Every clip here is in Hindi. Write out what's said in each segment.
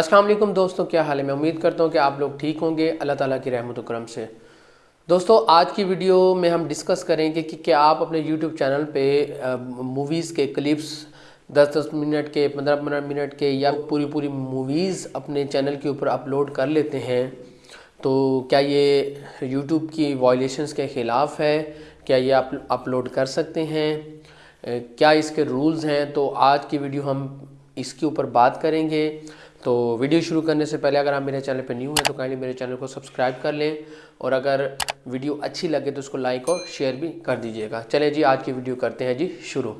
वालेकुम दोस्तों, क्या हाल है? मैं उम्मीद करता हूँ कि आप लोग ठीक होंगे, अल्लाह ताला की रहमत करम से। दोस्तों, आज की वीडियो में हम डिस्कस करेंगे कि क्या आप अपने यूट्यूब चैनल पे मूवीज़ के क्लिप्स 10-10 मिनट के 15-15 मिनट के या पूरी पूरी मूवीज़ अपने चैनल के ऊपर अपलोड कर लेते हैं तो क्या ये यूट्यूब की वायलेशंस के ख़िलाफ़ है? क्या ये आप अपलोड कर सकते हैं? क्या इसके रूल्स हैं? तो आज की वीडियो हम इसके ऊपर बात करेंगे। तो वीडियो शुरू करने से पहले अगर आप मेरे चैनल पर न्यू हैं तो काइंडली मेरे चैनल को सब्सक्राइब कर लें और अगर वीडियो अच्छी लगे तो उसको लाइक और शेयर भी कर दीजिएगा। चलें जी, आज की वीडियो करते हैं जी, शुरू।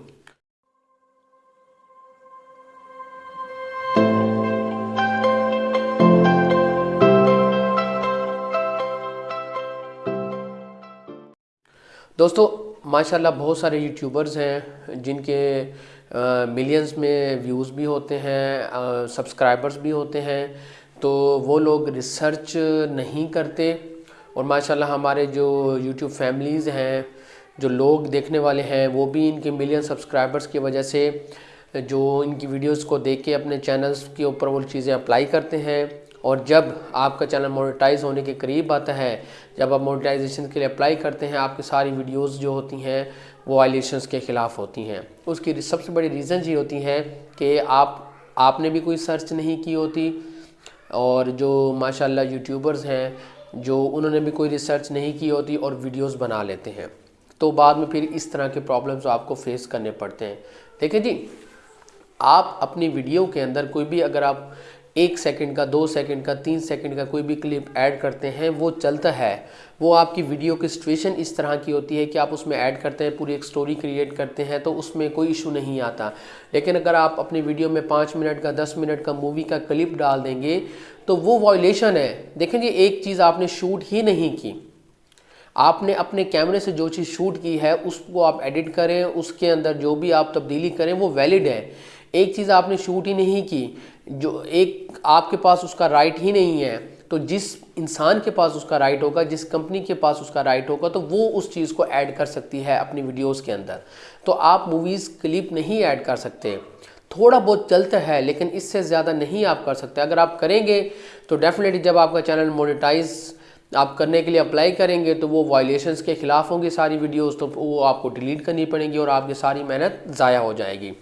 दोस्तों, माशाल्लाह बहुत सारे यूट्यूबर्स हैं जिनके मिलियंस में व्यूज़ भी होते हैं सब्सक्राइबर्स भी होते हैं तो वो लोग रिसर्च नहीं करते। और माशाल्लाह हमारे जो यूट्यूब फैमिलीज़ हैं, जो लोग देखने वाले हैं, वो भी इनके मिलियन सब्सक्राइबर्स की वजह से, जो इनकी वीडियोस को देख के अपने चैनल्स के ऊपर वो चीज़ें अप्लाई करते हैं। और जब आपका चैनल मोनेटाइज होने के करीब आता है, जब आप मोनेटाइजेशन के लिए अप्लाई करते हैं, आपकी सारी वीडियोस जो होती हैं, वो वायलेशंस के ख़िलाफ़ होती हैं। उसकी सबसे बड़ी रीज़न ये होती है कि आप, आपने भी कोई सर्च नहीं की होती और जो माशाल्लाह यूट्यूबर्स हैं, जो उन्होंने भी कोई रिसर्च नहीं की होती और वीडियोस बना लेते हैं। तो बाद में फिर इस तरह के प्रॉब्लम्स आपको फेस करने पड़ते हैं। देखिए जी, आप अपनी वीडियो के अंदर कोई भी अगर आप एक सेकंड का, दो सेकंड का, तीन सेकंड का कोई भी क्लिप ऐड करते हैं, वो चलता है। वो आपकी वीडियो की सिचुएशन इस तरह की होती है कि आप उसमें ऐड करते हैं, पूरी एक स्टोरी क्रिएट करते हैं तो उसमें कोई इशू नहीं आता। लेकिन अगर आप अपनी वीडियो में पाँच मिनट का, दस मिनट का मूवी का क्लिप डाल देंगे तो वो वॉयलेशन है। देखें जी, एक चीज़ आपने शूट ही नहीं की। आपने अपने कैमरे से जो चीज़ शूट की है, उसको आप एडिट करें, उसके अंदर जो भी आप तब्दीली करें, वो वैलिड है। एक चीज़ आपने शूट ही नहीं की, जो एक आपके पास उसका राइट ही नहीं है तो जिस इंसान के पास उसका राइट होगा, जिस कंपनी के पास उसका राइट होगा तो वो उस चीज़ को ऐड कर सकती है अपनी वीडियोस के अंदर। तो आप मूवीज़ क्लिप नहीं ऐड कर सकते। थोड़ा बहुत चलता है, लेकिन इससे ज़्यादा नहीं आप कर सकते। अगर आप करेंगे तो डेफिनेटली जब आपका चैनल मोनेटाइज आप करने के लिए अप्लाई करेंगे तो वो वायलेशंस के ख़िलाफ़ होंगी सारी वीडियोस तो वो आपको डिलीट करनी पड़ेंगी और आपकी सारी मेहनत ज़ाया हो जाएगी।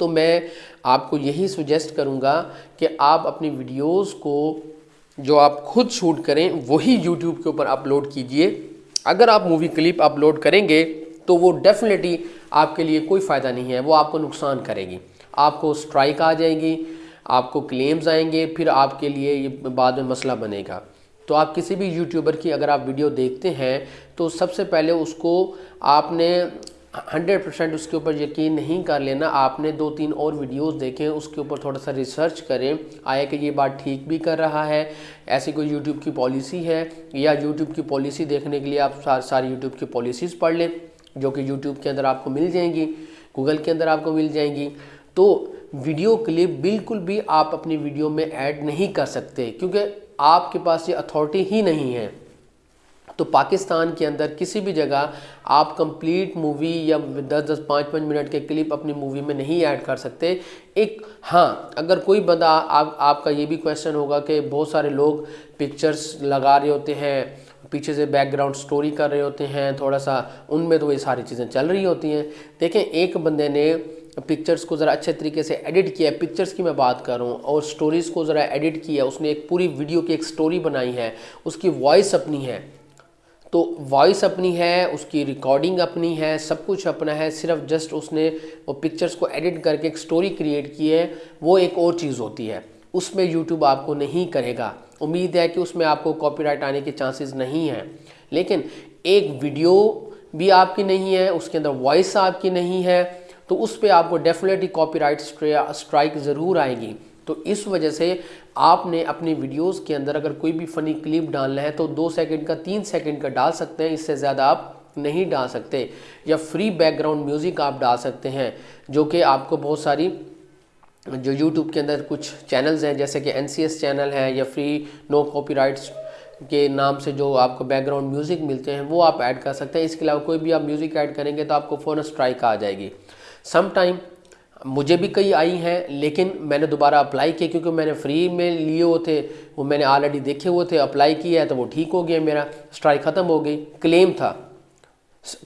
तो मैं आपको यही सुजेस्ट करूँगा कि आप अपनी वीडियोस को जो आप खुद शूट करें, वही यूट्यूब के ऊपर अपलोड कीजिए। अगर आप मूवी क्लिप अपलोड करेंगे तो वो डेफिनेटली आपके लिए कोई फ़ायदा नहीं है, वो आपको नुकसान करेगी। आपको स्ट्राइक आ जाएगी, आपको क्लेम्स आएँगे, फिर आपके लिए ये बाद में मसला बनेगा। तो आप किसी भी यूट्यूबर की अगर आप वीडियो देखते हैं तो सबसे पहले उसको आपने हंड्रेड परसेंट उसके ऊपर यकीन नहीं कर लेना। आपने दो तीन और वीडियोस देखें उसके ऊपर थोड़ा सा रिसर्च करें। आया कि ये बात ठीक भी कर रहा है। ऐसी कोई यूट्यूब की पॉलिसी है या यूट्यूब की पॉलिसी देखने के लिए आप सार, सारी यूट्यूब की पॉलिसीज़ पढ़ लें जो कि यूट्यूब के अंदर आपको मिल जाएँगी गूगल के अंदर आपको मिल जाएँगी। तो वीडियो क्लिप बिल्कुल भी आप अपनी वीडियो में ऐड नहीं कर सकते क्योंकि आपके पास ये अथॉरिटी ही नहीं है। तो पाकिस्तान के अंदर किसी भी जगह आप कंप्लीट मूवी या दस दस, पाँच पाँच मिनट के क्लिप अपनी मूवी में नहीं ऐड कर सकते। एक हाँ अगर कोई बंदा आप, आपका ये भी क्वेश्चन होगा कि बहुत सारे लोग पिक्चर्स लगा रहे होते हैं, पीछे से बैकग्राउंड स्टोरी कर रहे होते हैं, थोड़ा सा उनमें तो ये सारी चीज़ें चल रही होती हैं। देखें, एक बंदे ने पिक्चर्स को ज़रा अच्छे तरीके से एडिट किया है। पिक्चर्स की मैं बात कर रहा हूँ और स्टोरीज़ को ज़रा एडिट किया उसने एक पूरी वीडियो की एक स्टोरी बनाई है। उसकी वॉइस अपनी है। तो वॉइस अपनी है, उसकी रिकॉर्डिंग अपनी है, सब कुछ अपना है, सिर्फ़ जस्ट उसने वो पिक्चर्स को एडिट करके एक स्टोरी क्रिएट की है, वो एक और चीज़ होती है। उसमें यूट्यूब आपको नहीं करेगा। उम्मीद है कि उसमें आपको कॉपीराइट आने के चांसेस नहीं हैं। लेकिन एक वीडियो भी आपकी नहीं है, उसके अंदर वॉइस आपकी नहीं है तो उस पर आपको डेफिनेटली कॉपीराइट स्ट्राइक ज़रूर आएगी। तो इस वजह से आपने अपनी वीडियोस के अंदर अगर कोई भी फ़नी क्लिप डालना है तो दो सेकंड का, तीन सेकंड का डाल सकते हैं। इससे ज़्यादा आप नहीं डाल सकते। या फ्री बैकग्राउंड म्यूज़िक आप डाल सकते हैं, जो कि आपको बहुत सारी, जो यूट्यूब के अंदर कुछ चैनल्स हैं, जैसे कि NCS चैनल है, या फ्री नो कॉपीराइट्स के नाम से जो आपको बैकग्राउंड म्यूज़िक मिलते हैं, वो आप ऐड कर सकते हैं। इसके अलावा कोई भी आप म्यूज़िक ऐड करेंगे तो आपको फ़ोन स्ट्राइक आ जाएगी। सम टाइम मुझे भी कई आई हैं, लेकिन मैंने दोबारा अप्लाई किया क्योंकि मैंने फ्री में लिए हुए थे, वो मैंने ऑलरेडी देखे हुए थे अप्लाई किया है तो वो ठीक हो गया मेरा स्ट्राइक ख़त्म हो गई क्लेम था।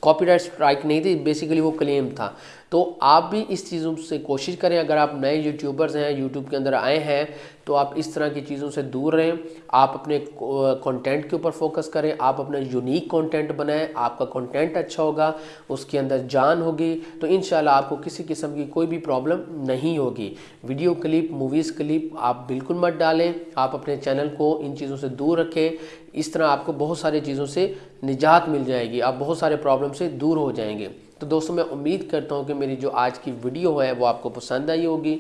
कॉपीराइट स्ट्राइक नहीं थी बेसिकली वो क्लेम था। तो आप भी इस चीज़ों से कोशिश करें। अगर आप नए यूट्यूबर्स हैं यूट्यूब के अंदर आए हैं तो आप इस तरह की चीज़ों से दूर रहें। आप अपने कंटेंट के ऊपर फोकस करें। आप अपना यूनिक कंटेंट बनाएँ। आपका कंटेंट अच्छा होगा, उसके अंदर जान होगी। तो इन आपको किसी किस्म की कोई भी प्रॉब्लम नहीं होगी। वीडियो क्लिप मूवीज़ क्लिप आप बिल्कुल मत डालें। आप अपने चैनल को इन चीज़ों से दूर रखें। इस तरह आपको बहुत सारी चीज़ों से निजात मिल जाएगी। आप बहुत सारे प्रॉब्लम से दूर हो जाएँगे। तो दोस्तों, मैं उम्मीद करता हूँ कि मेरी जो आज की वीडियो है, वो आपको पसंद आई होगी।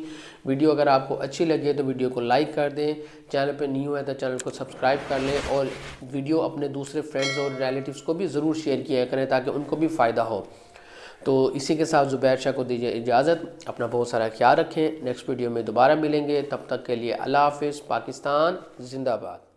वीडियो अगर आपको अच्छी लगी तो वीडियो को लाइक कर दें। चैनल पर न्यू है तो चैनल को सब्सक्राइब कर लें और वीडियो अपने दूसरे फ्रेंड्स और रिलेटिव्स को भी ज़रूर शेयर किया करें, ताकि उनको भी फ़ायदा हो। तो इसी के साथ ज़ुबैर शाह को दीजिए इजाज़त। अपना बहुत सारा ख्याल रखें। नेक्स्ट वीडियो में दोबारा मिलेंगे। तब तक के लिए अल्लाह हाफिज़। पाकिस्तान, जिंदाबाद।